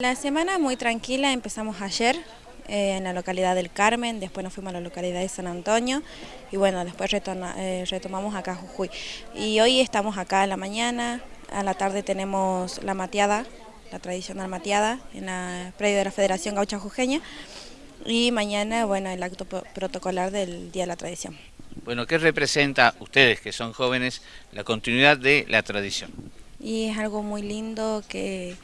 La semana muy tranquila, empezamos ayer eh, en la localidad del Carmen, después nos fuimos a la localidad de San Antonio y bueno, después eh, retomamos acá Jujuy. Y hoy estamos acá en la mañana, a la tarde tenemos la mateada, la tradicional mateada en la predio de la Federación Gaucha Jujeña y mañana, bueno, el acto protocolar del Día de la Tradición. Bueno, ¿qué representa ustedes que son jóvenes la continuidad de la tradición? Y es algo muy lindo que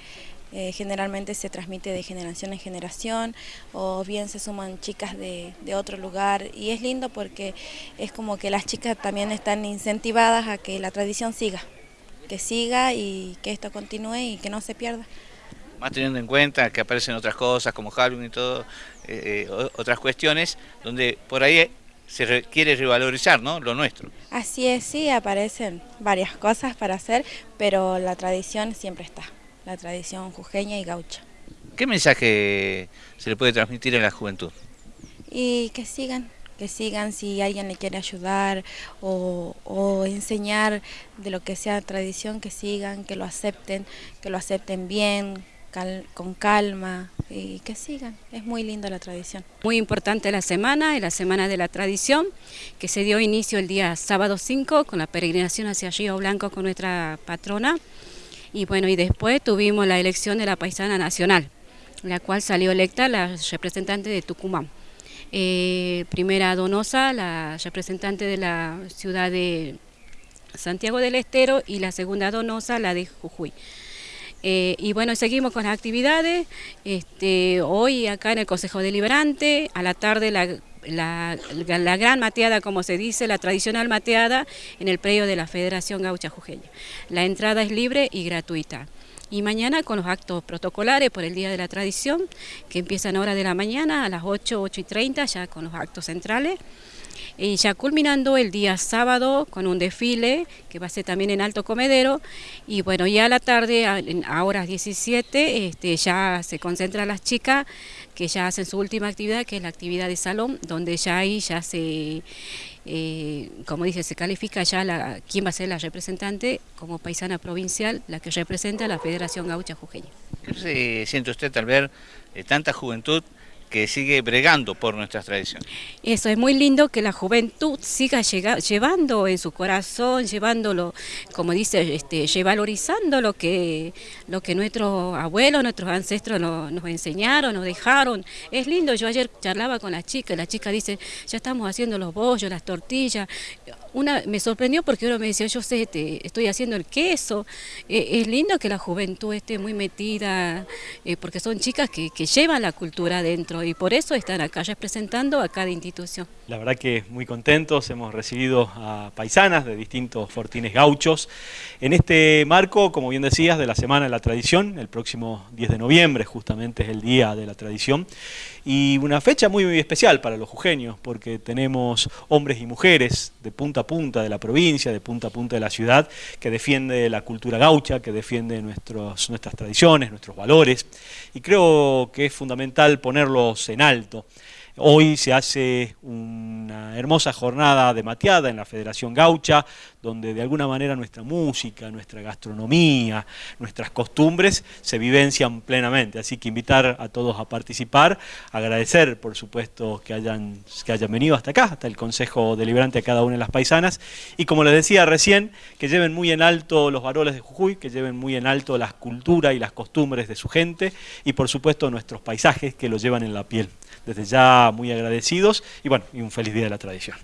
eh, generalmente se transmite de generación en generación o bien se suman chicas de, otro lugar y es lindo porque es como que las chicas también están incentivadas a que la tradición siga, que siga y que esto continúe y que no se pierda. Más teniendo en cuenta que aparecen otras cosas como Halloween y todo, eh, eh, otras cuestiones, donde por ahí se quiere revalorizar ¿no? lo nuestro. Así es, sí, aparecen varias cosas para hacer, pero la tradición siempre está la tradición jujeña y gaucha. ¿Qué mensaje se le puede transmitir a la juventud? Y que sigan, que sigan si alguien le quiere ayudar o, enseñar de lo que sea tradición, que sigan, que lo acepten, que lo acepten bien, con calma y que sigan. Es muy linda la tradición. Muy importante la semana, la semana de la tradición, que se dio inicio el día sábado 5 con la peregrinación hacia Río Blanco con nuestra patrona. Y bueno, y después tuvimos la elección de la paisana nacional, la cual salió electa la representante de Tucumán. Eh, primera Donosa, la representante de la ciudad de Santiago del Estero y la segunda Donosa, la de Jujuy. Eh, y bueno, seguimos con las actividades. Este, hoy acá en el Consejo Deliberante, a la tarde la la, gran mateada, como se dice, la tradicional mateada en el predio de la Federación Gaucha Jujeña. La entrada es libre y gratuita. Y mañana con los actos protocolares por el Día de la Tradición, que empiezan a hora de la mañana, a las 8, 8 y 30, ya con los actos centrales. Y ya culminando el día sábado con un desfile que va a ser también en Alto Comedero. Y bueno, ya a la tarde, a, horas 17, este, ya se concentran las chicas que ya hacen su última actividad, que es la actividad de salón, donde ya ahí ya se, eh, como dice, se califica ya la, quién va a ser la representante como paisana provincial, la que representa a la Federación Gaucha Jujeña. ¿Qué se siente usted al ver eh, tanta juventud que sigue bregando por nuestras tradiciones. Eso, es muy lindo que la juventud siga llevando en su corazón, llevándolo, como dice, este, valorizando lo que, lo que nuestros abuelos, nuestros ancestros nos enseñaron, nos dejaron. Es lindo, yo ayer charlaba con la chica, la chica dice, ya estamos haciendo los bollos, las tortillas. Una, me sorprendió porque uno me decía, yo sé, estoy haciendo el queso. E, es lindo que la juventud esté muy metida, eh, porque son chicas que, que llevan la cultura adentro y por eso están acá representando a cada institución. La verdad que muy contentos, hemos recibido a paisanas de distintos fortines gauchos. En este marco, como bien decías, de la Semana de la Tradición, el próximo 10 de noviembre justamente es el Día de la Tradición, y una fecha muy, muy especial para los jujeños, porque tenemos hombres y mujeres de punta punta de la provincia, de punta a punta de la ciudad, que defiende la cultura gaucha, que defiende nuestros, nuestras tradiciones, nuestros valores, y creo que es fundamental ponerlo en alto. Hoy se hace una hermosa jornada de mateada en la Federación Gaucha, donde de alguna manera nuestra música, nuestra gastronomía, nuestras costumbres se vivencian plenamente. Así que invitar a todos a participar, agradecer por supuesto que hayan, que hayan venido hasta acá, hasta el Consejo Deliberante a cada una de las paisanas, y como les decía recién, que lleven muy en alto los varones de Jujuy, que lleven muy en alto la cultura y las costumbres de su gente, y por supuesto nuestros paisajes que lo llevan en la piel. Desde ya muy agradecidos y bueno, y un feliz día de la tradición.